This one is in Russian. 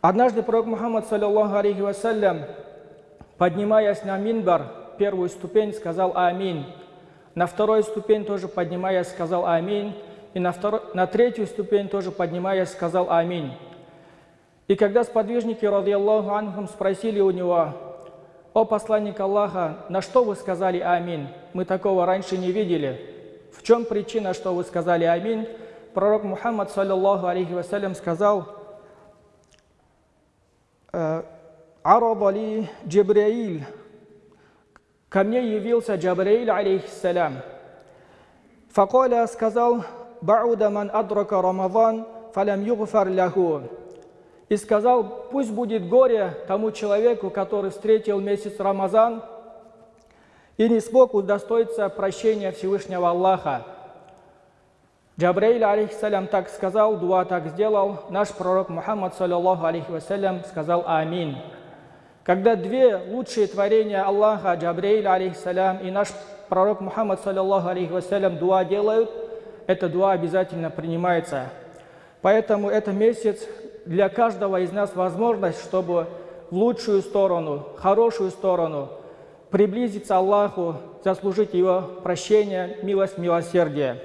Однажды пророк Мухаммад, саллиллаху алейхи вассалям, поднимаясь на минбар, первую ступень, сказал «Аминь». На вторую ступень тоже поднимаясь, сказал «Аминь». И на, второй, на третью ступень тоже поднимаясь, сказал «Аминь». И когда сподвижники, радиаллаху анхум, спросили у него, «О посланник Аллаха, на что вы сказали «Аминь»? Мы такого раньше не видели. В чем причина, что вы сказали «Аминь»?» Пророк Мухаммад, саллиллаху алейхи вассалям, сказал, «Арадали Джабраиль». Ко мне явился Джабраиль, алейхиссалям. Факоля сказал, «Бауда ман адрака Рамадан, фалям югфар ляху» и сказал, пусть будет горе тому человеку, который встретил месяц Рамазан и не смог удостоиться прощения Всевышнего Аллаха. Джабраиль, алейхиссалям, так сказал, дуа так сделал, наш пророк Мухаммад, саллиллаху алейхи вассалям, сказал «Аминь». Когда две лучшие творения Аллаха, Джабраиль, алейхиссалям, и наш пророк Мухаммад, саллиллаху алейхи вассалям, дуа делают, это дуа обязательно принимается. Поэтому это месяц для каждого из нас возможность, чтобы в лучшую сторону, хорошую сторону приблизиться Аллаху, заслужить Его прощение, милость, милосердие.